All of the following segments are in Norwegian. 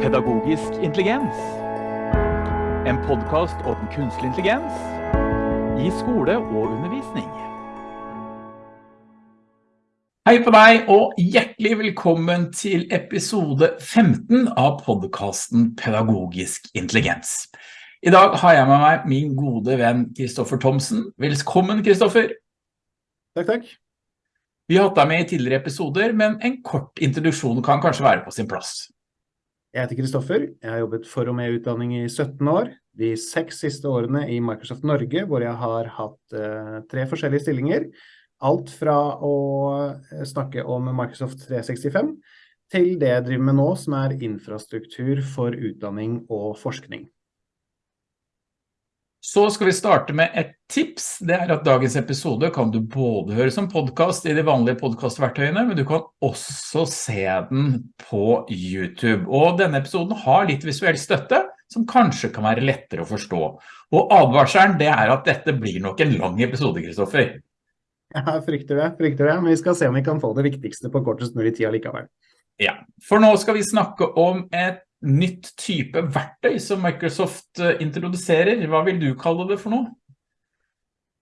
Pedagogisk intelligens. En podkast om kunstig intelligens i skole og undervisning. Hei på deg, og hjertelig velkommen til episode 15 av podkasten Pedagogisk intelligens. I dag har jeg med meg min gode venn Kristoffer Thomsen. Velkommen, Kristoffer. Takk, takk. Vi har hatt deg med i tidligere episoder, men en kort introduksjon kan kanskje være på sin plass. Jeg heter Kristoffer. Jeg har jobbet for og med utdanning i 17 år. De seks siste årene i Microsoft Norge, hvor jeg har hatt uh, tre forskjellige stillinger. Alt fra å eh, snakke om Microsoft 365 til det jeg driver med nå, som er infrastruktur for utdanning og forskning. Så skal vi starte med et tips. Det er at dagens episode kan du både høre som podcast i de vanlige podkastverktøyene, men du kan også se den på YouTube. Og denne episoden har litt visuell støtte, som kanskje kan være lettere å forstå. Og advarselen, det er at dette blir nok en lang episode, Kristoffer. Ja, frykter det, frykter det. Men vi skal se om vi kan få det viktigste på kortest mulig tid likevel. Ja, for nå skal vi snakke om et nytt type verktøy som Microsoft eh, introduserer. Hva vil du kalle det for noe?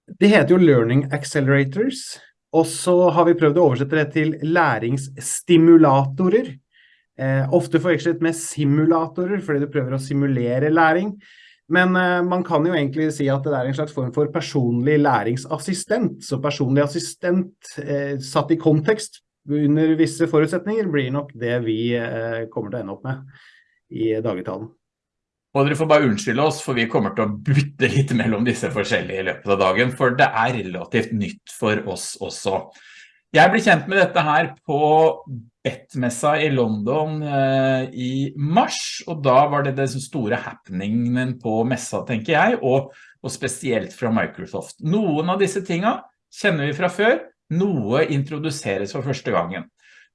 Det heter jo Learning Accelerators, og så har vi prøvd å oversette det til læringsstimulatorer. Eh, ofte forvekslet med simulatorer, fordi du prøver å simulere læring. Men eh, man kan jo egentlig si at det er en slags form for personlig læringsassistent. Så personlig assistent eh, satt i kontekst under visse forutsetninger blir nok det vi eh, kommer til å ende opp med i dagligtalen. Og dere får bare unnskylde oss, for vi kommer til å bytte litt mellom disse forskjellige i løpet av dagen, for det er relativt nytt for oss også. Jeg ble kjent med dette her på Bettmessa i London eh, i mars, og da var det den store happeningen på messa, tenker jeg, og, og spesielt fra Microsoft. Noen av disse tingene kjenner vi fra før, noe introduseres for første gangen.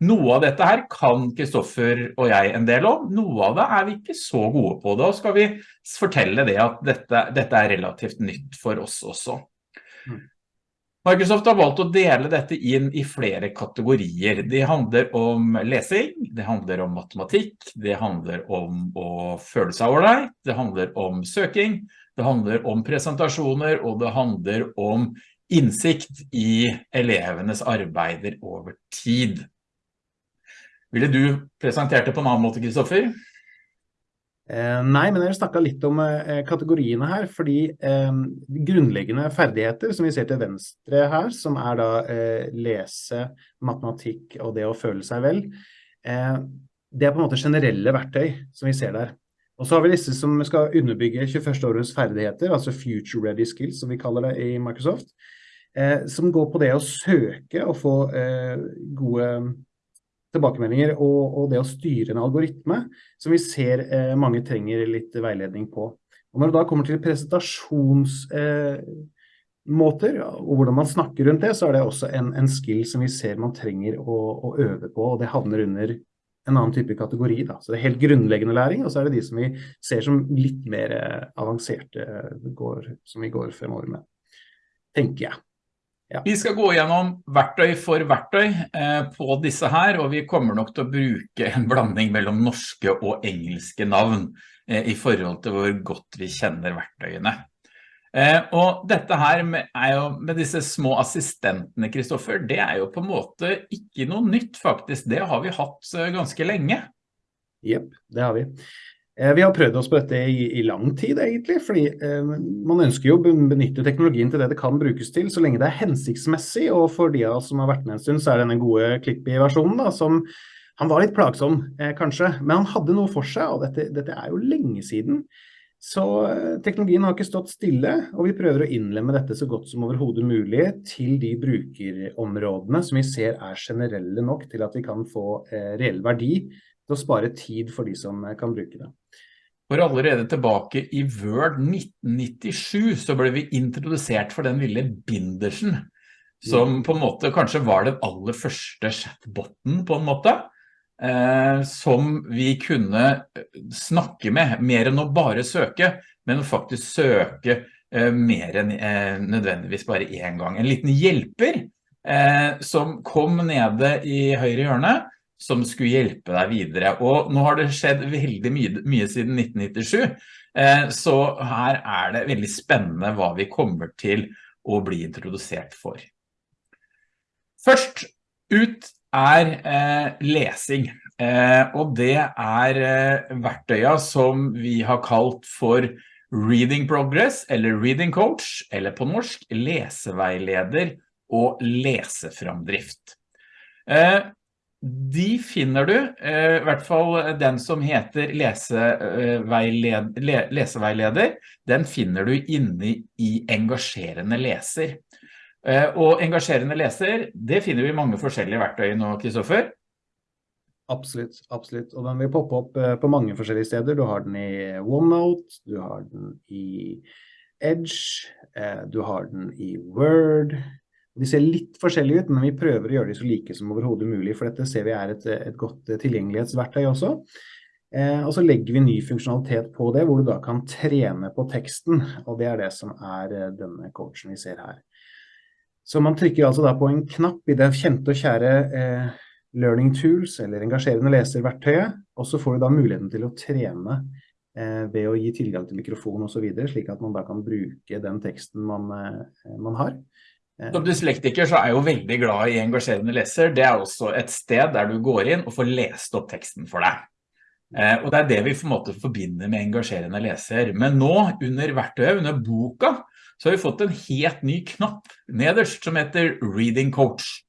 Noe av dette her kan Kristoffer og jeg en del om, noe av det er vi ikke så gode på. Da skal vi fortelle det at dette, dette er relativt nytt for oss også. Mm. Microsoft har valgt å dele dette inn i flere kategorier. Det handler om lesing, det handler om matematikk, det handler om å føle seg ordentlig, det handler om søking, det handler om presentasjoner, og det handler om innsikt i elevenes arbeider over tid. Ville du presentert det på en annen måte, Kristoffer? Eh, nei, men jeg snakket litt om eh, kategoriene her, fordi eh, grunnleggende ferdigheter som vi ser til venstre her, som er da lese, matematikk og det å føle seg vel, det er på en måte generelle verktøy som vi ser der. Og så har vi disse som skal underbygge 21. årets ferdigheter, altså Future Ready Skills, som vi kaller det i Microsoft, som går på det å søke og få gode tilbakemeldinger og, og, det å styre en algoritme, som vi ser eh, mange trenger litt veiledning på. Og når det da kommer til presentasjonsmåter, eh, og hvordan man snakker rundt det, så er det også en, en skill som vi ser man trenger å, å, øve på, og det havner under en annen type kategori. Da. Så det er helt grunnleggende læring, og så er det de som vi ser som litt mer eh, avanserte, går, som vi går fremover med, tenker jeg. Vi skal gå gjennom verktøy for verktøy eh, på disse her, og vi kommer nok til å bruke en blanding mellom norske og engelske navn eh, i forhold til hvor godt vi kjenner verktøyene. Eh, og dette her med, jo, med disse små assistentene, Kristoffer, det er jo på en måte ikke noe nytt faktisk. Det har vi hatt ganske lenge. Jep, det har vi. Eh, vi har prøvd oss på dette i, i lang tid, egentlig. fordi eh, man ønsker jo å benytte teknologien til det det kan brukes til, så lenge det er hensiktsmessig. Og for de av oss som har vært med en stund, så er denne gode Klippi-versjonen som han var litt plagsom, eh, kanskje. Men han hadde noe for seg, og dette, dette er jo lenge siden. Så eh, teknologien har ikke stått stille, og vi prøver å innlemme dette så godt som overhodet mulig til de brukerområdene som vi ser er generelle nok til at vi kan få eh, reell verdi til å spare tid for de som eh, kan bruke det. For allerede tilbake i Word 1997 så ble vi introdusert for den lille bindersen, som på en måte kanskje var den aller første chatboten på en måte, eh, som vi kunne eh, snakke med, mer enn å bare søke, men faktisk søke eh, mer enn eh, nødvendigvis bare en gang. En liten hjelper eh, som kom nede i høyre hjørne, som skulle hjelpe deg videre. Og nå har det skjedd veldig mye, mye siden 1997, eh, så her er det veldig spennende hva vi kommer til å bli introdusert for. Først ut er eh, lesing, eh, og det er verktøyet som vi har kalt for Reading Progress eller Reading Coach, eller på norsk leseveileder og leseframdrift. De finner du, eh, i hvert fall den som heter leseveileder, leseveileder, den finner du inne i engasjerende leser. Eh, og engasjerende leser, det finner vi i mange forskjellige verktøy nå, Kristoffer. Absolutt, absolutt. Og den vil poppe opp eh, på mange forskjellige steder. Du har den i OneNote, du har den i Edge, du har den i Word. De ser litt forskjellige ut, men vi prøver å gjøre de så like som overhodet mulig, for dette ser vi er et, et godt tilgjengelighetsverktøy også. og så legger vi ny funksjonalitet på det, hvor du da kan trene på teksten, og det er det som er denne coachen vi ser her. Så man trykker altså da på en knapp i det kjente og kjære eh, Learning Tools, eller engasjerende leserverktøyet, og så får du da muligheten til å trene eh, ved å gi tilgang til mikrofon og så videre, slik at man da kan bruke den teksten man, eh, man har. Som dyslektiker så er jeg jo veldig glad i engasjerende leser. Det er også et sted der du går inn og får lest opp teksten for deg. Eh, og det er det vi på en måte forbinder med engasjerende leser. Men nå, under verktøyet, under boka, så har vi fått en helt ny knapp nederst som heter Reading Coach.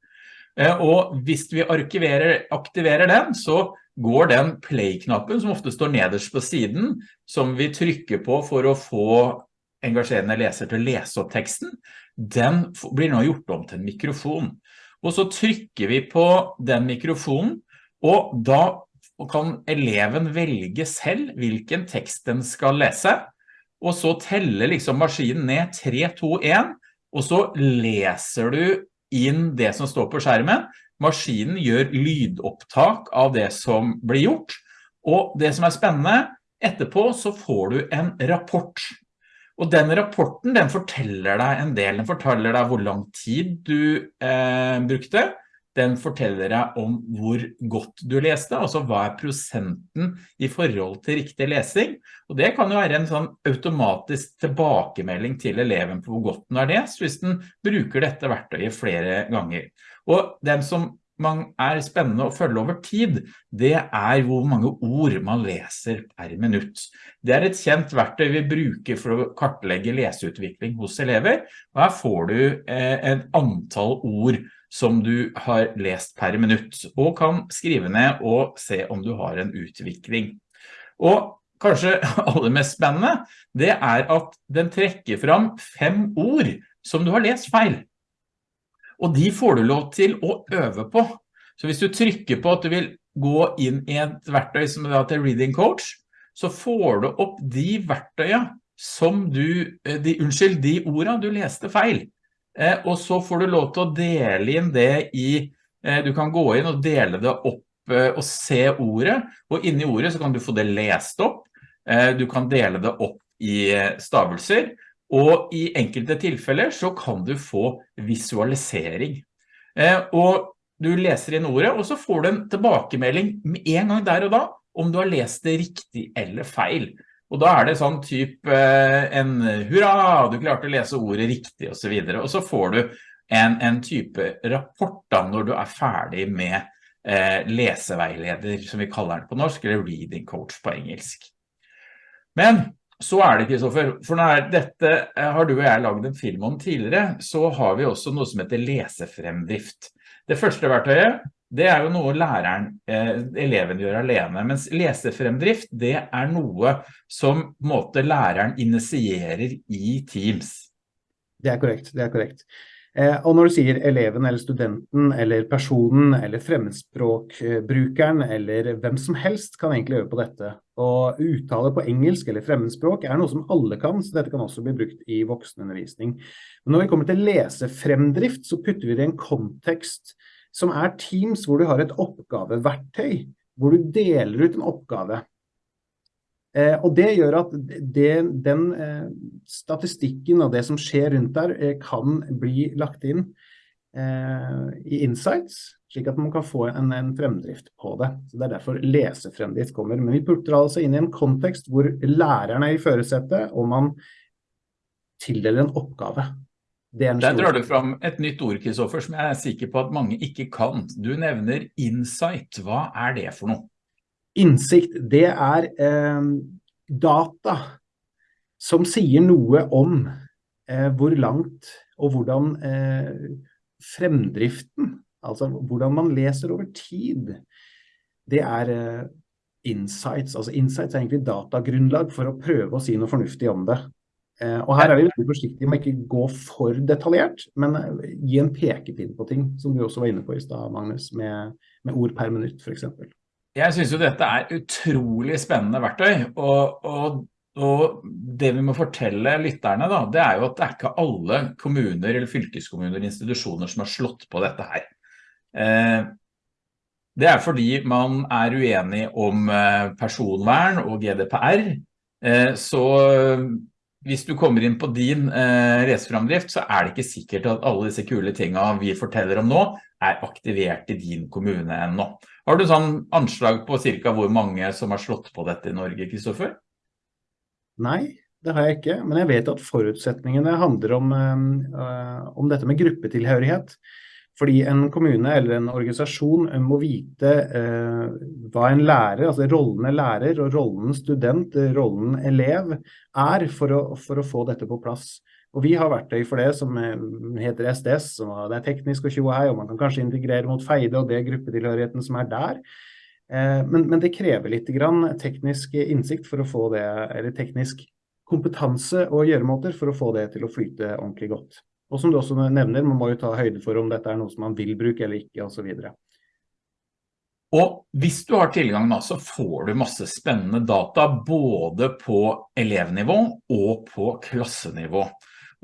Eh, og hvis vi aktiverer den, så går den play-knappen som ofte står nederst på siden, som vi trykker på for å få engasjerende leser til å lese opp teksten, den blir nå gjort om til en mikrofon. Og så trykker vi på den mikrofonen, og da kan eleven velge selv hvilken tekst den skal lese og så teller liksom maskinen ned 3, 2, 1, og så leser du inn det som står på skjermen. Maskinen gjør lydopptak av det som blir gjort, og det som er spennende, etterpå så får du en rapport. Og den rapporten, den forteller deg en del, den forteller deg hvor lang tid du eh, brukte, den forteller deg om hvor godt du leste, altså hva er prosenten i forhold til riktig lesing. Og det kan jo være en sånn automatisk tilbakemelding til eleven på hvor godt den har lest, hvis den bruker dette verktøyet flere ganger. Og den som man er spennende å følge over tid, det er hvor mange ord man leser per minutt. Det er et kjent verktøy vi bruker for å kartlegge leseutvikling hos elever, og her får du eh, et antall ord som du har lest per minutt, og kan skrive ned og se om du har en utvikling. Og kanskje aller mest spennende, det er at den trekker fram fem ord som du har lest feil. Og de får du lov til å øve på. Så hvis du trykker på at du vil gå inn i et verktøy som er til Reading Coach, så får du opp de verktøyene som du, eh, de, unnskyld, de ordene du leste feil. Eh, og så får du lov til å dele inn det i, eh, du kan gå inn og dele det opp eh, og se ordet, og inni ordet så kan du få det lest opp, du kan dele det opp i stavelser, og i enkelte tilfeller så kan du få visualisering. Og du leser inn ordet, og så får du en tilbakemelding en gang der og da, om du har lest det riktig eller feil. Og da er det sånn typ eh, en hurra, du klarte å lese ordet riktig og så videre. Og så får du en, en type rapport da når du er ferdig med eh, leseveileder, som vi kaller den på norsk, eller reading coach på engelsk. Men så er det, Kristoffer, for når dette eh, har du og jeg laget en film om tidligere, så har vi også noe som heter lesefremdrift. Det første verktøyet det er jo noe læreren, eh, eleven gjør alene, mens lesefremdrift, det er noe som måte læreren initierer i Teams. Det er korrekt, det er korrekt. Eh, og når du sier eleven eller studenten eller personen eller fremmedspråkbrukeren eller hvem som helst kan egentlig øve på dette. Og uttale på engelsk eller fremmedspråk er noe som alle kan, så dette kan også bli brukt i voksenundervisning. Men når vi kommer til lesefremdrift, så putter vi det i en kontekst som er Teams hvor du har et oppgaveverktøy, hvor du deler ut en oppgave. Eh, og det gjør at det, den eh, statistikken og det som skjer rundt der, eh, kan bli lagt inn eh, i insights, slik at man kan få en, en, fremdrift på det. Så Det er derfor lesefremdrift kommer. Men vi putter altså inn i en kontekst hvor læreren er i førersetet, og man tildeler en oppgave. En Der drar du fram et nytt ord, Kristoffer, som jeg er sikker på at mange ikke kan. Du nevner insight. Hva er det for noe? Innsikt, det er eh, data som sier noe om eh, hvor langt og hvordan eh, fremdriften, altså hvordan man leser over tid, det er eh, insights. Altså insights er egentlig datagrunnlag for å prøve å si noe fornuftig om det. Eh, og her er vi veldig forsiktige med ikke gå for detaljert, men eh, gi en pekepinn på ting, som du også var inne på i stad, Magnus, med, med, ord per minutt, eksempel. Jeg synes jo dette er utrolig spennende verktøy, og, og, og, det vi må fortelle lytterne da, det er jo at det er ikke alle kommuner eller fylkeskommuner og institusjoner som har slått på dette her. Eh, det er fordi man er uenig om personvern og GDPR, så hvis du kommer inn på din eh, reseframdrift, så er det ikke sikkert at alle disse kule tingene vi forteller om nå er aktivert i din kommune ennå. Har du sånn anslag på cirka hvor mange som har slått på dette i Norge, Kristoffer? Nei, det har jeg ikke, men jeg vet at forutsetningene handler om, øh, om dette med gruppetilhørighet. Fordi en kommune eller en organisasjon må vite øh, hva en lærer, altså rollene lærer og rollen student, eh, rollen elev, er for å, for å, få dette på plass. Og Vi har verktøy for det som eh, heter SDS, som det er teknisk og tjohei, og man kan kanskje integrere mot feide og det gruppetilhørigheten som er der. Eh, men, men, det krever litt teknisk innsikt for å få det, eller teknisk kompetanse og gjøremåter for å få det til å flyte ordentlig godt. Og som du også nevner, man må jo ta høyde for om dette er noe som man vil bruke eller ikke, osv. Og hvis du har tilgang da, så får du masse spennende data både på elevnivå og på klassenivå.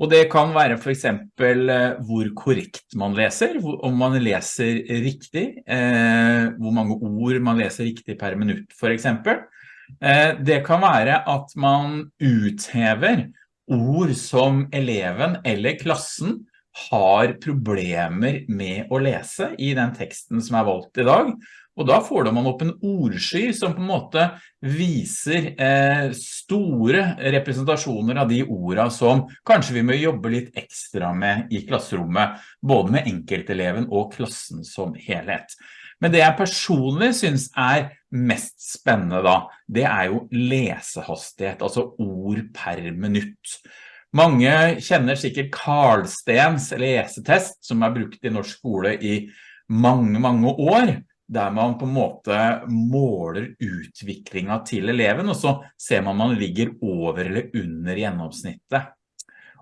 Og det kan være for eksempel eh, hvor korrekt man leser, om man leser riktig, eh, hvor mange ord man leser riktig per minutt for eksempel. Eh, det kan være at man uthever ord som eleven eller klassen har problemer med å lese i den teksten som er valgt i dag. Og da får man opp en ordsky som på en måte viser eh, store representasjoner av de ordene som kanskje vi må jobbe litt ekstra med i klasserommet, både med enkelteleven og klassen som helhet. Men det jeg personlig synes er mest spennende da, det er jo lesehastighet, altså ord per minutt. Mange kjenner sikkert Karlstens lesetest, som er brukt i norsk skole i mange, mange år, der man på en måte måler utviklingen til eleven, og så ser man om man ligger over eller under gjennomsnittet.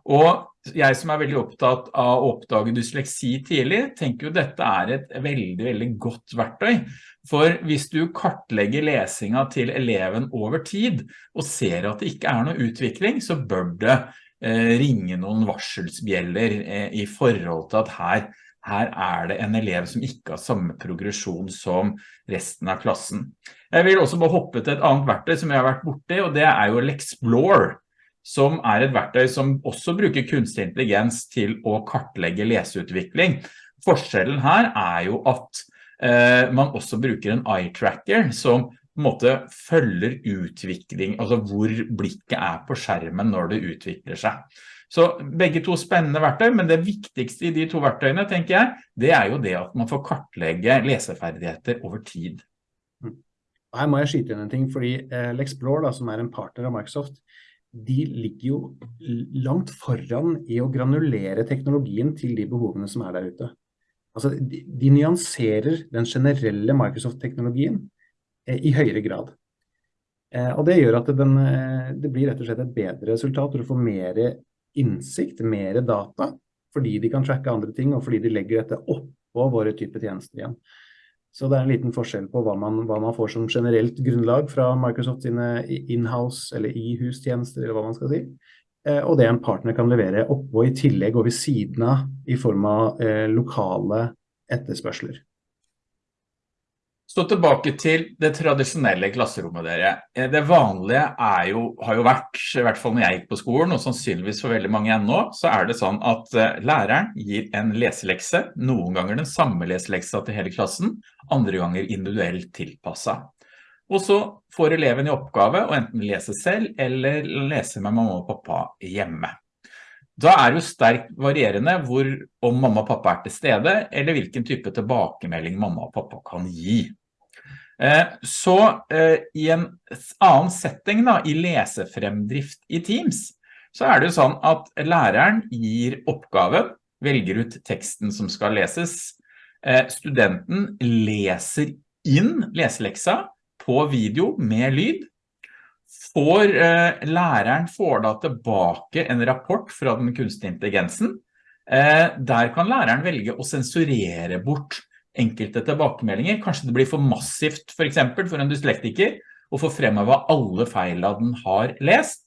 Og jeg som er veldig opptatt av å oppdage dysleksi tidlig, tenker jo dette er et veldig, veldig godt verktøy. For hvis du kartlegger lesingen til eleven over tid, og ser at det ikke er noe utvikling, så bør det eh, ringe noen varselsbjeller eh, i forhold til at her, her er det en elev som ikke har samme progresjon som resten av klassen. Jeg vil også bare hoppe til et annet verktøy som jeg har vært borte i, og det er jo Lexplore som er et verktøy som også bruker kunstig intelligens til å kartlegge leseutvikling. Forskjellen her er jo at eh, man også bruker en eye tracker som på en måte følger utvikling, altså hvor blikket er på skjermen når det utvikler seg. Så begge to spennende verktøy, men det viktigste i de to verktøyene, tenker jeg, det er jo det at man får kartlegge leseferdigheter over tid. Mm. Her må jeg skyte inn en ting, fordi eh, Lexplore, da, som er en partner av Microsoft, de ligger jo langt foran i å granulere teknologien til de behovene som er der ute. Altså, de, de nyanserer den generelle Microsoft-teknologien eh, i høyere grad. Eh, og det gjør at den, eh, det blir rett og slett et bedre resultat. Du får mer innsikt, mer data, fordi de kan tracke andre ting, og fordi de legger dette oppå våre type tjenester igjen. Så det er en liten forskjell på hva man, hva man får som generelt grunnlag fra Microsoft sine in-house eller i-hus-tjenester, eller hva man skal si. Eh, og det en partner kan levere oppå i tillegg og ved siden av i form av eh, lokale etterspørsler. Så tilbake til det tradisjonelle klasserommet dere. Eh, det vanlige jo, har jo vært, i hvert fall når jeg gikk på skolen, og sannsynligvis for veldig mange ennå, så er det sånn at eh, læreren gir en leselekse, noen ganger den samme leseleksa til hele klassen, andre ganger individuelt tilpasset. Og så får eleven i oppgave å enten lese selv eller lese med mamma og pappa hjemme. Da er jo sterkt varierende hvor om mamma og pappa er til stede, eller hvilken type tilbakemelding mamma og pappa kan gi. Eh, så eh, i en annen setting da, i lesefremdrift i Teams, så er det jo sånn at læreren gir oppgaven, velger ut teksten som skal leses. Eh, studenten leser inn leseleksa på video med lyd. Får, læreren får da tilbake en rapport fra den kunstige intelligensen. Der kan læreren velge å sensurere bort enkelte tilbakemeldinger. Kanskje det blir for massivt for eksempel for en dyslektiker å få fremheve alle feilene den har lest.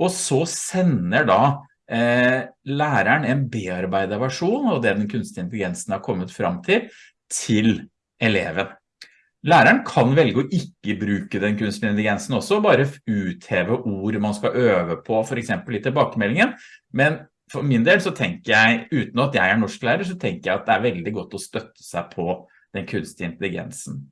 Og så sender da eh, læreren en bearbeidet versjon av det den kunstige intelligensen har kommet fram til, til eleven. Læreren kan velge å ikke bruke den kunstige intelligensen også, bare utheve ord man skal øve på, for eksempel i tilbakemeldingen. Men for min del så tenker jeg, uten at jeg er norsklærer, så tenker jeg at det er veldig godt å støtte seg på den kunstige intelligensen.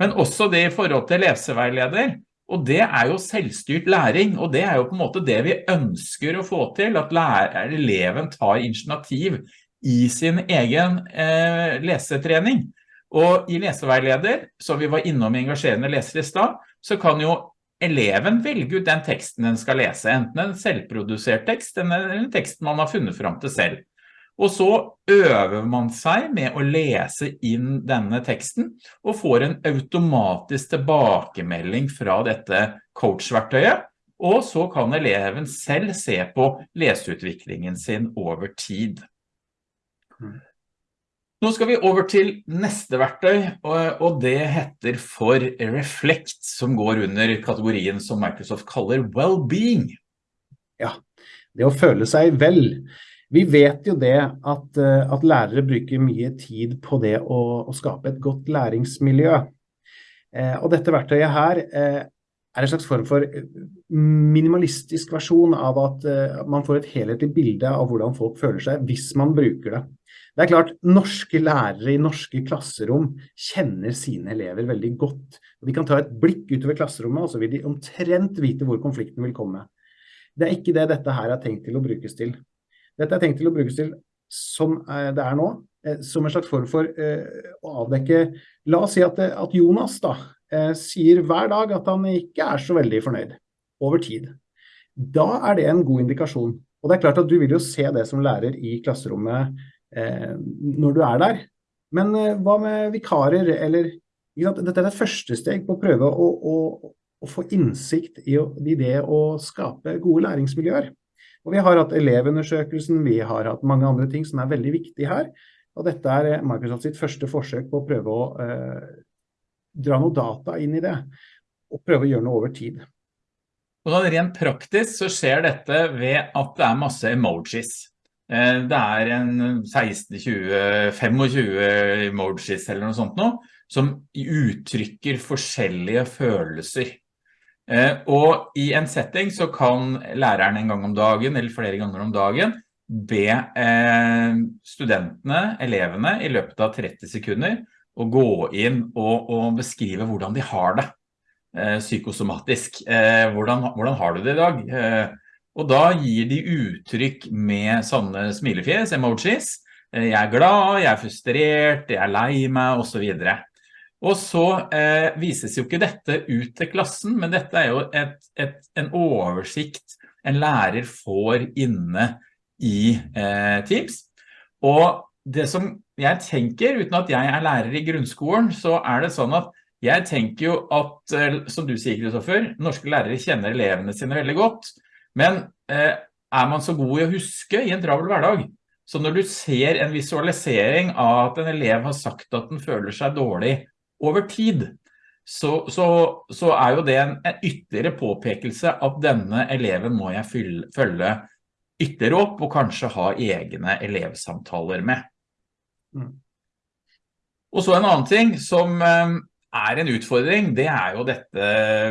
Men også det i forhold til leseveileder, og det er jo selvstyrt læring, og det er jo på en måte det vi ønsker å få til, at lærer, eleven tar initiativ i sin egen eh, lesetrening. Og i leseveileder, som vi var innom i engasjerende leser i sted, så kan jo eleven velge ut den teksten den skal lese, enten en selvprodusert tekst eller en tekst man har funnet fram til selv. Og så øver man seg med å lese inn denne teksten og får en automatisk tilbakemelding fra dette coach-verktøyet, og så kan eleven selv se på leseutviklingen sin over tid. Nå skal vi over til neste verktøy, og det heter for Reflect, som går under kategorien som Microsoft kaller well-being. Ja, det å føle seg vel. Vi vet jo det at, eh, at lærere bruker mye tid på det å, å skape et godt læringsmiljø. Eh, og dette verktøyet her eh, er en slags form for minimalistisk versjon av at eh, man får et helhetlig bilde av hvordan folk føler seg hvis man bruker det. Det er klart, norske lærere i norske klasserom kjenner sine elever veldig godt. De kan ta et blikk utover klasserommet, og så vil de omtrent vite hvor konflikten vil komme. Det er ikke det dette her er tenkt til å brukes til. Dette er tenkt til å brukes til som eh, det er nå, eh, som en slags form for uh, å avdekke La oss si at, at Jonas da, sier hver dag at han ikke er så veldig fornøyd over tid. Da er det en god indikasjon. Og det er klart at du vil jo se det som lærer i klasserommet Eh, når du er der. Men eh, hva med vikarer, eller Dette er et første steg på å prøve å, å, å få innsikt i, i, det å skape gode læringsmiljøer. Og Vi har hatt elevundersøkelsen, vi har hatt mange andre ting som er veldig viktige her. Og dette er eh, Microsoft sitt første forsøk på å prøve å eh, dra noe data inn i det, og prøve å gjøre noe over tid. Og da Rent praktisk så skjer dette ved at det er masse emojis. Eh, det er en 16-20-25 emojis eller noe sånt nå, som uttrykker forskjellige følelser. Eh, og i en setting så kan læreren en gang om dagen, eller flere ganger om dagen, be eh, studentene, elevene, i løpet av 30 sekunder, å gå inn og, og beskrive hvordan de har det psykosomatisk. Hvordan, hvordan har du det i dag? Og da gir de uttrykk med sånne smilefjes, emojis. Eh, jeg er glad, jeg er frustrert, jeg er lei meg, og så videre. Og så eh, vises jo ikke dette ut til klassen, men dette er jo et, et, en oversikt en lærer får inne i eh, Teams. Og det som jeg tenker, uten at jeg er lærer i grunnskolen, så er det sånn at jeg tenker jo at, eh, som du sier, Kristoffer, norske lærere kjenner elevene sine veldig godt. Men eh, er man så god i å huske i en travel hverdag? Så når du ser en visualisering av at en elev har sagt at den føler seg dårlig over tid, så, så, så er jo det en, en, ytterligere påpekelse at denne eleven må jeg fylle, følge ytterligere opp og kanskje ha egne elevsamtaler med. Mm. Og så en annen ting som, eh, er en utfordring, det er jo dette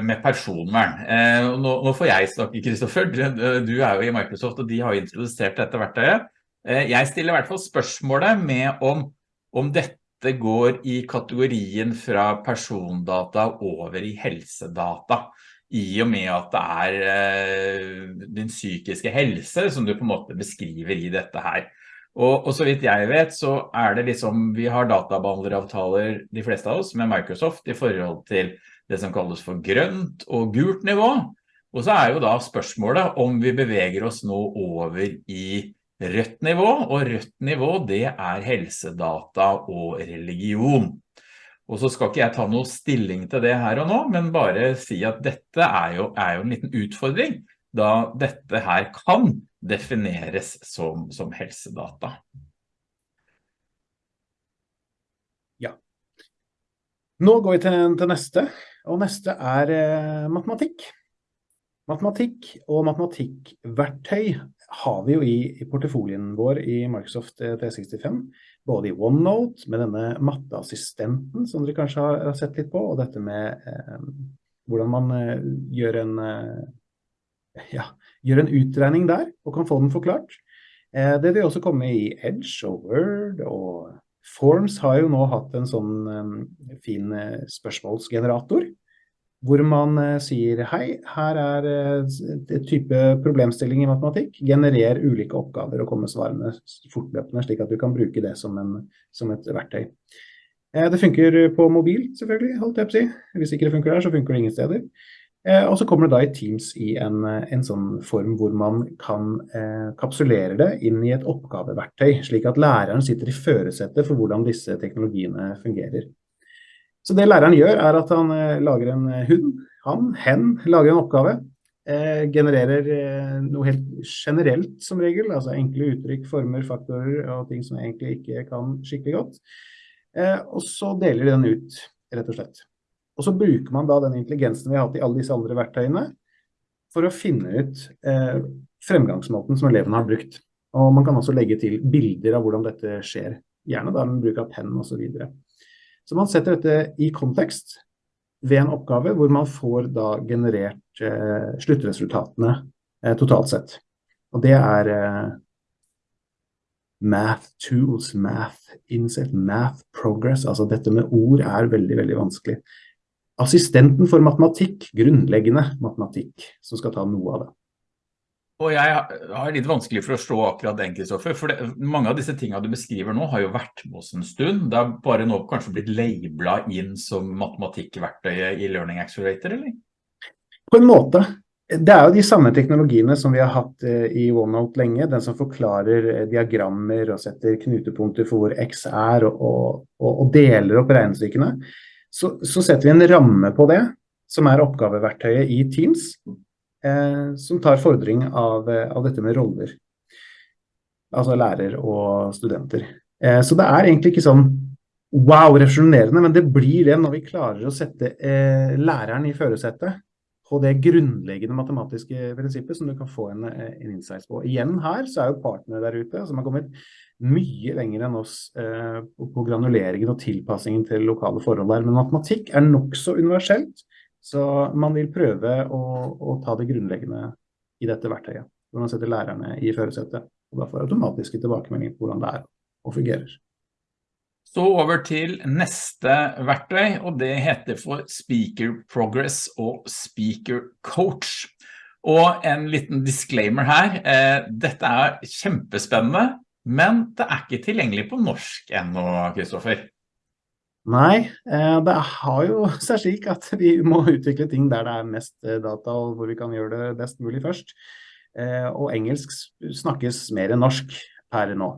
med personvern. Eh, nå, får jeg snakke, Kristoffer. Du er jo i Microsoft, og de har introdusert dette verktøyet. Eh, jeg stiller i hvert fall spørsmålet med om, om dette går i kategorien fra persondata over i helsedata i og med at det er eh, din psykiske helse som du på en måte beskriver i dette her. Og, og, så vidt jeg vet så er det liksom, vi har databehandleravtaler de fleste av oss med Microsoft i forhold til det som kalles for grønt og gult nivå. Og så er jo da spørsmålet om vi beveger oss nå over i rødt nivå, og rødt nivå det er helsedata og religion. Og så skal ikke jeg ta noe stilling til det her og nå, men bare si at dette er jo, er jo en liten utfordring, da dette her kan defineres som, som helsedata. Ja. Nå går vi til, til neste, og neste er eh, matematikk. Matematikk og matematikkverktøy har vi jo i, i portefolien vår i Microsoft 365, både i OneNote med denne matteassistenten som dere kanskje har, har sett litt på, og dette med eh, hvordan man eh, gjør en eh, ja, gjør en utregning der, og kan få den forklart. Eh, det vil også komme i Edge og Word, og Forms har jo nå hatt en sånn um, fin uh, spørsmålsgenerator, hvor man uh, sier hei, her er uh, type problemstilling i matematikk, generer ulike oppgaver og kommer svarene fortløpende, slik at du kan bruke det som, en, som et verktøy. Det funker på mobil, selvfølgelig, holdt jeg på å si. Hvis ikke det funker der, så funker det ingen steder. Eh, og så kommer det da i Teams i en, en sånn form hvor man kan eh, kapsulere det inn i et oppgaveverktøy, slik at læreren sitter i føresettet for hvordan disse teknologiene fungerer. Så det læreren gjør er at han eh, lager en hund, han, hen, lager en oppgave, eh, genererer eh, noe helt generelt som regel, altså enkle uttrykk, former, faktorer og ting som egentlig ikke kan skikkelig godt. Eh, og så deler de den ut, rett og slett. Og så bruker man da den intelligensen vi har hatt i alle disse andre verktøyene for å finne ut eh, fremgangsmåten som eleven har brukt. Og man kan også legge til bilder av hvordan dette skjer, gjerne da med bruk av penn og så videre. Så man setter dette i kontekst ved en oppgave hvor man får da generert eh, sluttresultatene eh, totalt sett. Og det er eh, math tools, math insight, math progress. Altså dette med ord er veldig, veldig vanskelig assistenten for matematikk, grunnleggende matematikk, som skal ta noe av det. Og jeg har litt vanskelig for å slå akkurat den, Kristoffer, for det, mange av disse tingene du beskriver nå har jo vært med oss en stund. Det har bare nå kanskje blitt lablet inn som matematikkverktøyet i Learning Accelerator, eller? På en måte. Det er jo de samme teknologiene som vi har hatt eh, i OneNote lenge, den som forklarer eh, diagrammer og setter knutepunkter for hvor X er, og, og, og deler opp regnestykkene så, så, setter vi en ramme på det, som er oppgaveverktøyet i Teams, eh, som tar fordring av, eh, av, dette med roller. Altså lærer og studenter. Eh, så det er egentlig ikke sånn wow, refusjonerende, men det blir det når vi klarer å sette eh, læreren i førersetet på det grunnleggende matematiske prinsippet som du kan få en, eh, en insights på. Igjen her så er jo partnere der ute som har kommet mye lenger enn oss eh, på granuleringen og tilpassingen til lokale forhold der. Men matematikk er nok så universelt, så man vil prøve å, å, ta det grunnleggende i dette verktøyet. Hvor man setter lærerne i førersetet, og da får automatiske tilbakemeldinger på hvordan det er og fungerer. Så over til neste verktøy, og det heter for Speaker Progress og Speaker Coach. Og en liten disclaimer her, eh, dette er kjempespennende, men det er ikke tilgjengelig på norsk ennå, Kristoffer. Nei, eh, det har jo seg slik at vi må utvikle ting der det er mest eh, data, og hvor vi kan gjøre det best mulig først. Eh, og engelsk snakkes mer enn norsk per nå.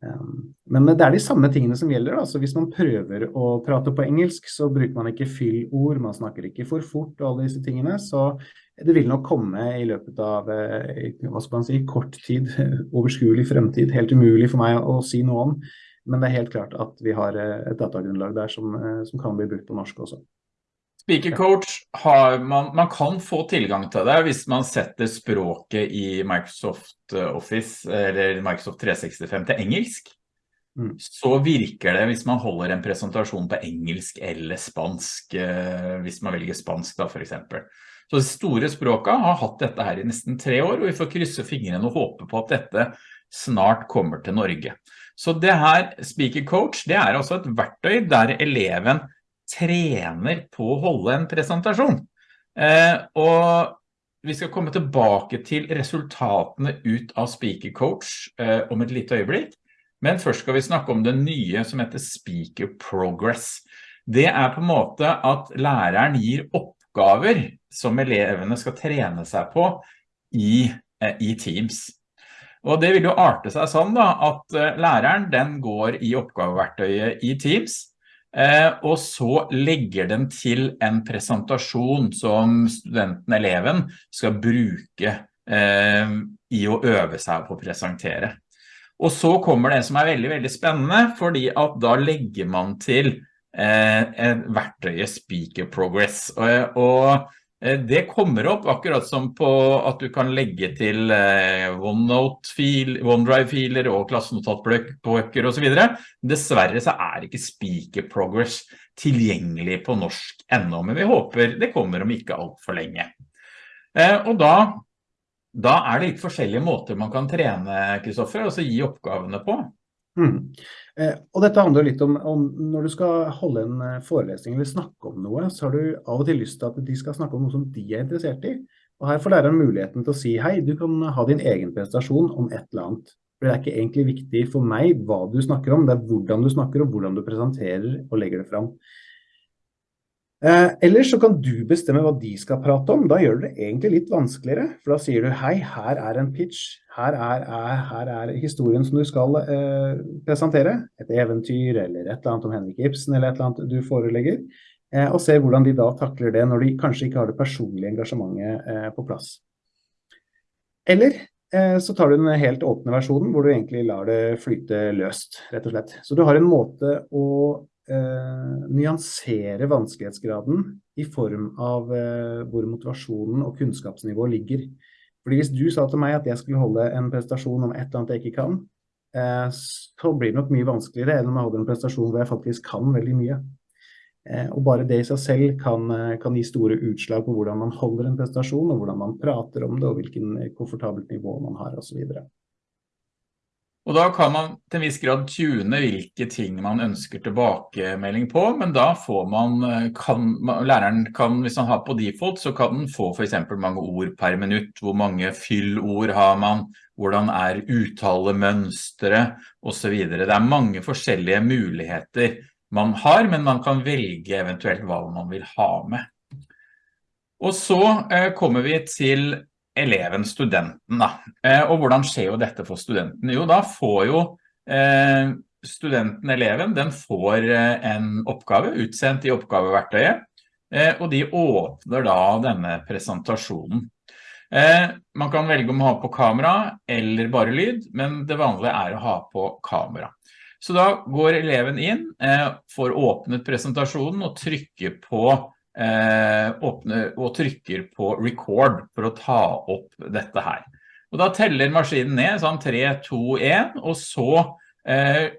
Men det er de samme tingene som gjelder. Altså hvis man prøver å prate på engelsk, så bruker man ikke fyllord, man snakker ikke for fort og alle disse tingene. Så det vil nok komme i løpet av eh, hva skal man si, kort tid, overskuelig fremtid. Helt umulig for meg å si noe om. Men det er helt klart at vi har eh, et datagrunnlag der som, eh, som kan bli brukt på norsk også. Speaker Coach, har man, man, kan få tilgang til det hvis man setter språket i Microsoft Office eller Microsoft 365 til engelsk. mm. så virker det hvis man holder en presentasjon på engelsk eller spansk, hvis man velger spansk da for eksempel. Så de store språka har hatt dette her i nesten tre år, og vi får krysse fingrene og håpe på at dette snart kommer til Norge. Så det her Speaker Coach, det er altså et verktøy der eleven trener på å holde en presentasjon. Eh, og vi skal komme tilbake til resultatene ut av Speaker Coach eh, om et lite øyeblikk. Men først skal vi snakke om det nye som heter Speaker Progress. Det er på en måte at læreren gir oppgaver som elevene skal trene seg på i, eh, i Teams. Og det vil jo arte seg sånn da, at læreren den går i oppgaveverktøyet i Teams, og så legger den til en presentasjon som studenten, eleven, skal bruke i å øve seg på å presentere. Og så kommer det som er veldig, veldig spennende, fordi at da legger man til eh, verktøyet Speaker Progress. Og, og Eh, det kommer opp akkurat som på at du kan legge til eh, OneDrive-filer og klassenotatbøker og så videre. Dessverre så er ikke Speaker Progress tilgjengelig på norsk enda, men vi håper det kommer om ikke alt for lenge. Eh, og da, da er det litt forskjellige måter man kan trene, Kristoffer, og så gi oppgavene på. Mm. Eh, og dette handler litt om, om, når du skal holde en eh, forelesning eller snakke om noe, så har du av og til lyst til at de skal snakke om noe som de er interessert i. Og her får læreren muligheten til å si hei, du kan ha din egen prestasjon om et eller annet. For det er ikke egentlig viktig for meg hva du snakker om, det er hvordan du snakker og hvordan du presenterer og legger det fram. Eh, eller så kan du bestemme hva de skal prate om. Da gjør du det egentlig litt vanskeligere. For da sier du hei, her er en pitch. Her er, er, her er historien som du skal eh, presentere. Et eventyr eller et eller annet om Henrik Ibsen eller et eller annet du forelegger. Eh, og ser hvordan de da takler det når de kanskje ikke har det personlige engasjementet eh, på plass. Eller eh, så tar du den helt åpne versjonen hvor du egentlig lar det flyte løst, rett og slett. Så du har en måte å eh, nyansere vanskelighetsgraden i form av eh, hvor motivasjonen og kunnskapsnivået ligger. Fordi hvis du sa til meg at jeg skulle holde en prestasjon om et eller annet jeg ikke kan, eh, så blir det nok mye vanskeligere enn om jeg holder en prestasjon hvor jeg faktisk kan veldig mye. Eh, og bare det i seg selv kan, eh, kan, gi store utslag på hvordan man holder en prestasjon, og hvordan man prater om det, og hvilken komfortabelt nivå man har, osv. Og da kan man til en viss grad tune hvilke ting man ønsker tilbakemelding på, men da får man, eh, kan, læreren kan, hvis han har på default, så kan den få for eksempel mange ord per minutt, hvor mange fyllord har man, hvordan er uttalemønstre, og så videre. Det er mange forskjellige muligheter man har, men man kan velge eventuelt hva man vil ha med. Og så eh, kommer vi til eleven, studenten da. Eh, og hvordan skjer jo dette for studenten? Jo, da får jo eh, studenten, eleven, den får eh, en oppgave utsendt i oppgaveverktøyet, og de åpner da denne presentasjonen. Man kan velge om å ha på kamera eller bare lyd, men det vanlige er å ha på kamera. Så da går eleven inn, får åpnet presentasjonen og trykker på eh, åpner og trykker på record for å ta opp dette her. Og da teller maskinen ned sånn 3, 2, 1, og så eh,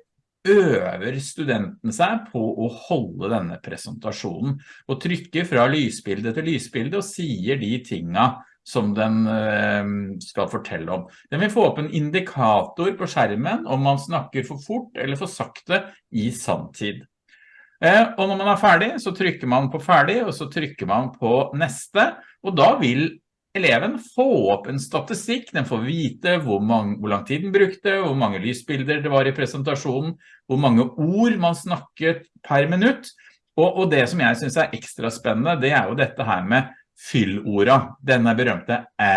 øver studenten seg på å holde denne presentasjonen og trykker fra lysbilde til lysbilde og sier de tingene som den eh, skal fortelle om. Den vil få opp en indikator på skjermen om man snakker for fort eller for sakte i samtid. Eh, og når man er ferdig, så trykker man på ferdig, og så trykker man på neste, og da vil eleven få opp en statistikk, den får vite hvor, mange, hvor lang tid den brukte, hvor mange lysbilder det var i presentasjonen, hvor mange ord man snakket per minutt, og, og det som jeg synes er ekstra spennende, det er jo dette her med fyllorda, denne berømte æ,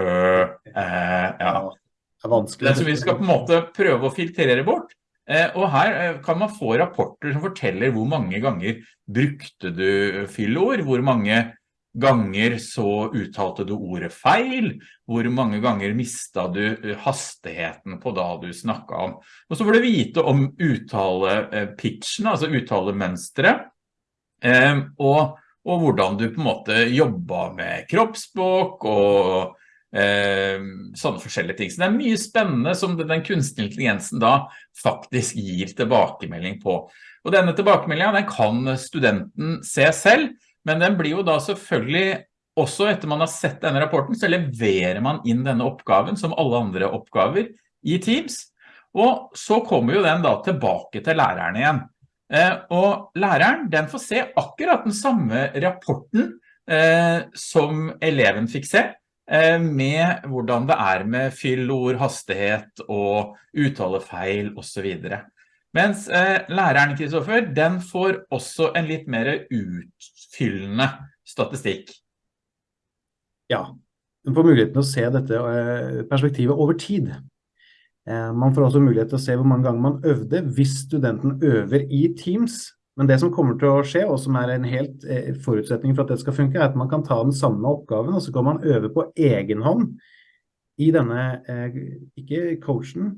ø, æ, ja. Det er vanskelig. som vi skal på en måte prøve å filtrere bort, og her eh, kan man få rapporter som forteller hvor mange ganger brukte du fyllord, hvor mange ganger så uttalte du ordet feil, hvor mange ganger mistet du eh, hastigheten på da du snakket om. Og så får du vite om uttale-pitchen, altså uttale-mønstre, og, og, hvordan du på en måte jobbet med kroppsspråk og eh, sånne forskjellige ting. Så det er mye spennende som den kunstige intelligensen da faktisk gir tilbakemelding på. Og denne tilbakemeldingen den kan studenten se selv, men den blir jo da selvfølgelig også etter man har sett denne rapporten, så leverer man inn denne oppgaven som alle andre oppgaver i Teams. Og så kommer jo den da tilbake til læreren igjen. Eh, og læreren, den får se akkurat den samme rapporten eh, som eleven fikk se, eh, med hvordan det er med fyllord, hastighet og uttalefeil og så videre. Mens læreren, Kristoffer, den får også en litt mer utfyllende statistikk. Ja, den får muligheten å se dette perspektivet over tid. Eh, man får også mulighet til å se hvor mange ganger man øvde hvis studenten øver i Teams. Men det som kommer til å skje, og som er en helt eh, forutsetning for at det skal funke, er at man kan ta den samme oppgaven, og så kan man øve på egen hånd i denne, eh, ikke coachen,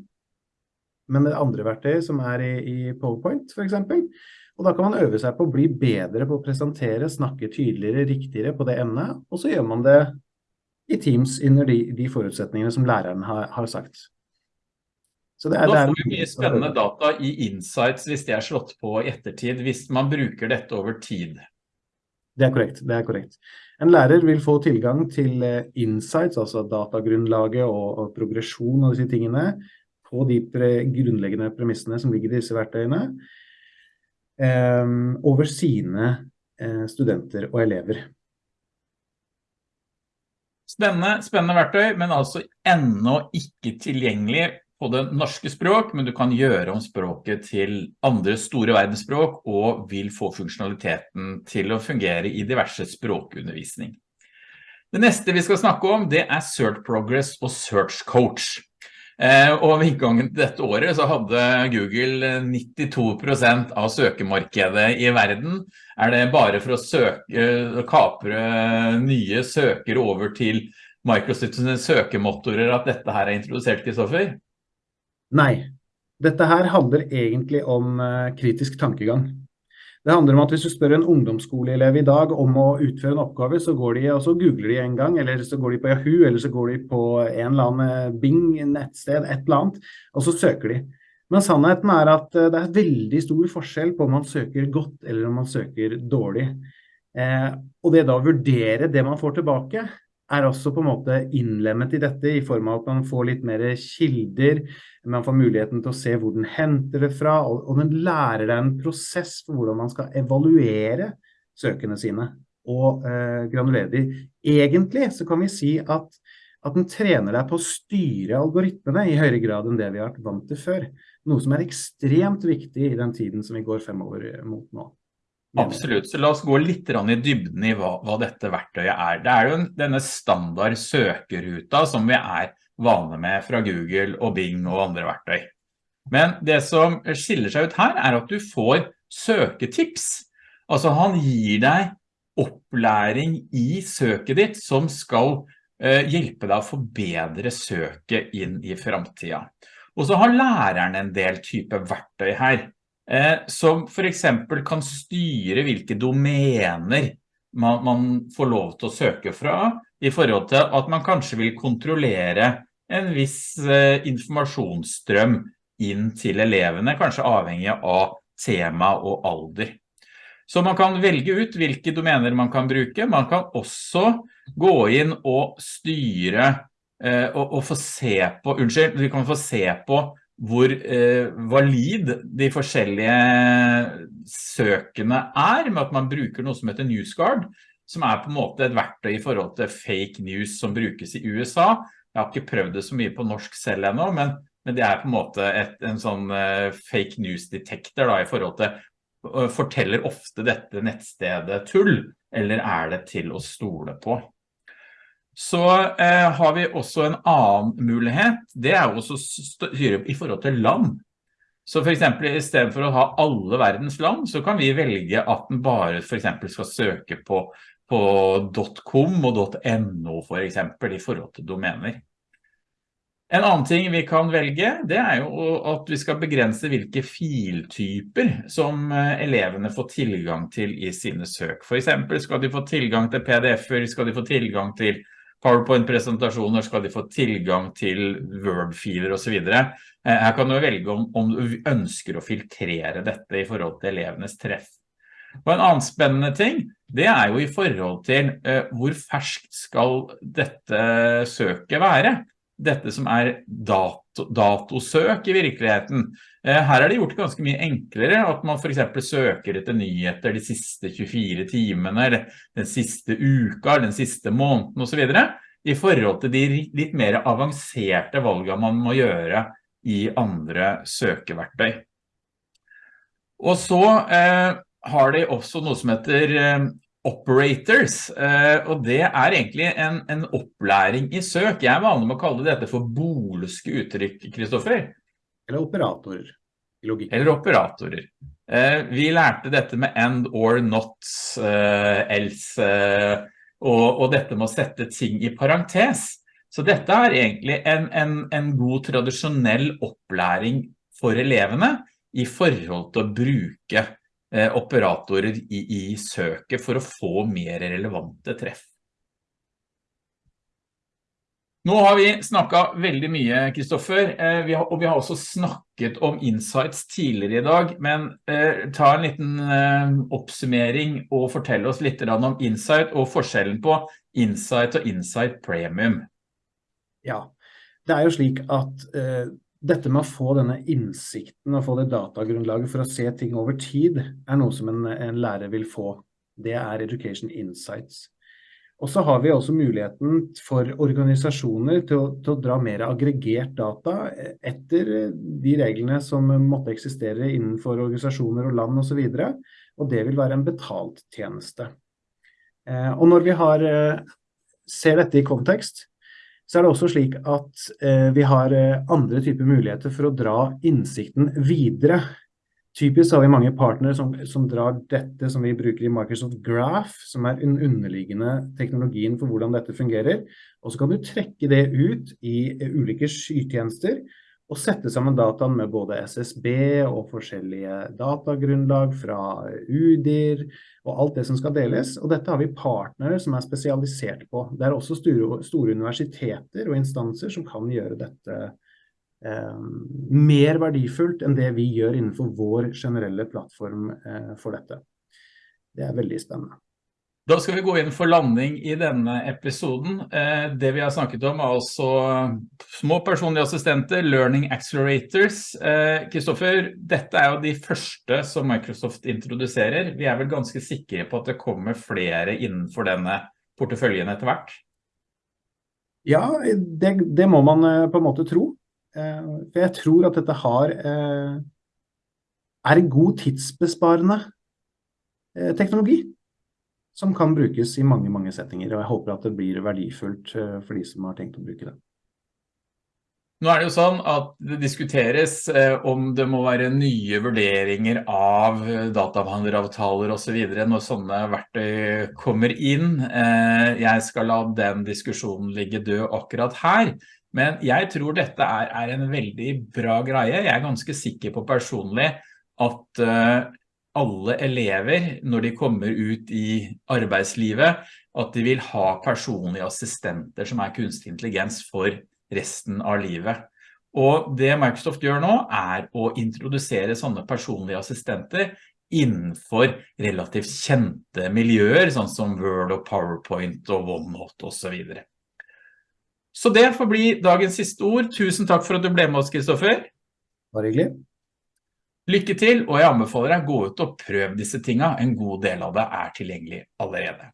men det andre verktøyet som er i, i PowerPoint eksempel. Og da kan man øve seg på å bli bedre på å presentere, snakke tydeligere, riktigere på det emnet, og så gjør man det i Teams under de, de forutsetningene som læreren har, har sagt. Så det er, da får vi mye spennende data i insights hvis det er slått på i ettertid, hvis man bruker dette over tid. Det er korrekt, det er korrekt. En lærer vil få tilgang til eh, insights, altså datagrunnlaget og, og progresjon og disse tingene, på de pre grunnleggende premissene som ligger i disse verktøyene, eh, over sine eh, studenter og elever. Spennende, spennende verktøy, men altså ennå ikke tilgjengelig på det norske språk, men du kan gjøre om språket til andre store verdensspråk og vil få funksjonaliteten til å fungere i diverse språkundervisning. Det neste vi skal snakke om, det er Search Progress og Search Coach. Eh, og ved inngangen til dette året så hadde Google 92% av søkemarkedet i verden. Er det bare for å søke, kapre nye søkere over til Microsofts søkemotorer at dette her er introdusert, Kristoffer? Nei. Dette her handler egentlig om uh, kritisk tankegang. Det handler om at hvis du spør en ungdomsskoleelev i dag om å utføre en oppgave, så går de og så googler de en gang, eller så går de på Yahoo, eller så går de på en eller annen eh, Bing-nettsted, et eller annet, og så søker de. Men sannheten er at uh, det er veldig stor forskjell på om man søker godt eller om man søker dårlig. Eh, og det da å vurdere det man får tilbake, er også på en måte innlemmet i dette i form av at man får litt mer kilder, man får muligheten til å se hvor den henter det fra, og, den lærer deg en prosess for hvordan man skal evaluere søkene sine og eh, granulere de. Egentlig så kan vi si at, at den trener deg på å styre algoritmene i høyere grad enn det vi har vært vant til før. Noe som er ekstremt viktig i den tiden som vi går fremover mot nå. Absolutt, så la oss gå litt i dybden i hva, hva, dette verktøyet er. Det er jo denne standard søkeruta som vi er vane med fra Google og Bing og andre verktøy. Men det som skiller seg ut her er at du får søketips. Altså han gir deg opplæring i søket ditt som skal eh, hjelpe deg å forbedre søket inn i fremtiden. Og så har læreren en del type verktøy her. Eh, som for eksempel kan styre hvilke domener man, man, får lov til å søke fra, i forhold til at man kanskje vil kontrollere en viss eh, informasjonsstrøm inn til elevene, kanskje avhengig av tema og alder. Så man kan velge ut hvilke domener man kan bruke. Man kan også gå inn og styre eh, og, og, få se på, unnskyld, vi kan få se på hvor eh, valid de forskjellige søkene er, med at man bruker noe som heter NewsGuard, som er på en måte et verktøy i forhold til fake news som brukes i USA. Jeg har ikke prøvd det så mye på norsk selv ennå, men, men det er på en måte et, en sånn eh, fake news detector da, i forhold til uh, forteller ofte dette nettstedet tull, eller er det til å stole på? Så eh, har vi også en annen mulighet, det er også styre i forhold til land. Så for eksempel i stedet for å ha alle verdens land, så kan vi velge at den bare for eksempel skal søke på, på .com og .no for eksempel i forhold til domener. En annen ting vi kan velge, det er jo at vi skal begrense hvilke filtyper som eh, elevene får tilgang til i sine søk. For eksempel skal de få tilgang til pdf-er, skal de få tilgang til PowerPoint-presentasjoner, skal de få tilgang til Word-filer og så videre. Eh, her kan du velge om, om du ønsker å filtrere dette i forhold til elevenes treff. Og en annen spennende ting, det er jo i forhold til eh, hvor ferskt skal dette søket være. Dette som er dato, datosøk i virkeligheten. Uh, her er det gjort ganske mye enklere at man for eksempel søker etter nyheter de siste 24 timene, eller den siste uka, den siste måneden og så videre, i forhold til de litt mer avanserte valgene man må gjøre i andre søkeverktøy. Og så eh, har de også noe som heter eh, operators, eh, og det er egentlig en, en, opplæring i søk. Jeg er vanlig med å kalle dette for bolske uttrykk, Kristoffer. Eller operatorer. Eller operatorer. Eh, vi lærte dette med and or not, else, og, og, dette med å sette ting i parentes. Så dette er egentlig en, en, en god tradisjonell opplæring for elevene i forhold til å bruke Eh, operatorer i, i søket for å få mer relevante treff. Nå har vi snakket veldig mye, Kristoffer, eh, og vi har også snakket om insights tidligere i dag, men eh, ta en liten eh, oppsummering og fortell oss litt om insight og forskjellen på insight og insight premium. Ja, det er jo slik at dette med å få denne innsikten og få det datagrunnlaget for å se ting over tid, er noe som en, en lærer vil få. Det er Education Insights. Og så har vi også muligheten for organisasjoner til å, til å, dra mer aggregert data etter de reglene som måtte eksistere innenfor organisasjoner og land osv. Og, så og det vil være en betalt tjeneste. Eh, og når vi har, eh, ser dette i kontekst, så er det også slik at eh, vi har eh, andre typer muligheter for å dra innsikten videre. Typisk har vi mange partnere som, som, drar dette som vi bruker i Microsoft Graph, som er den underliggende teknologien for hvordan dette fungerer. Og så kan du trekke det ut i uh, ulike skytjenester og sette sammen dataen med både SSB og forskjellige datagrunnlag fra UDIR og alt det som skal deles. Og dette har vi partnere som er spesialisert på. Det er også store, store universiteter og instanser som kan gjøre dette eh, mer verdifullt enn det vi gjør innenfor vår generelle plattform eh, for dette. Det er veldig spennende. Da skal vi gå inn for landing i denne episoden. Eh, det vi har snakket om er altså små personlige assistenter, Learning Accelerators. Kristoffer, eh, dette er jo de første som Microsoft introduserer. Vi er vel ganske sikre på at det kommer flere innenfor denne porteføljen etter hvert? Ja, det, det må man eh, på en måte tro. For jeg tror at dette har, er en god tidsbesparende teknologi som kan brukes i mange, mange settinger. Og jeg håper at det blir verdifullt eh, for de som har tenkt å bruke det. Nå er det jo sånn at det diskuteres eh, om det må være nye vurderinger av databehandleravtaler og så videre når sånne verktøy kommer inn. Eh, jeg skal la den diskusjonen ligge død akkurat her. Men jeg tror dette er, er en veldig bra greie. Jeg er ganske sikker på personlig at alle elever når de kommer ut i arbeidslivet, at de vil ha personlige assistenter som er kunstig intelligens for resten av livet. Og det Microsoft gjør nå er å introdusere sånne personlige assistenter innenfor relativt kjente miljøer, sånn som Word og PowerPoint og OneNote og så videre. Så det får bli dagens siste ord. Tusen takk for at du ble med oss, Kristoffer. Bare hyggelig. Lykke til, og jeg anbefaler deg å gå ut og prøve disse tingene. En god del av det er tilgjengelig allerede.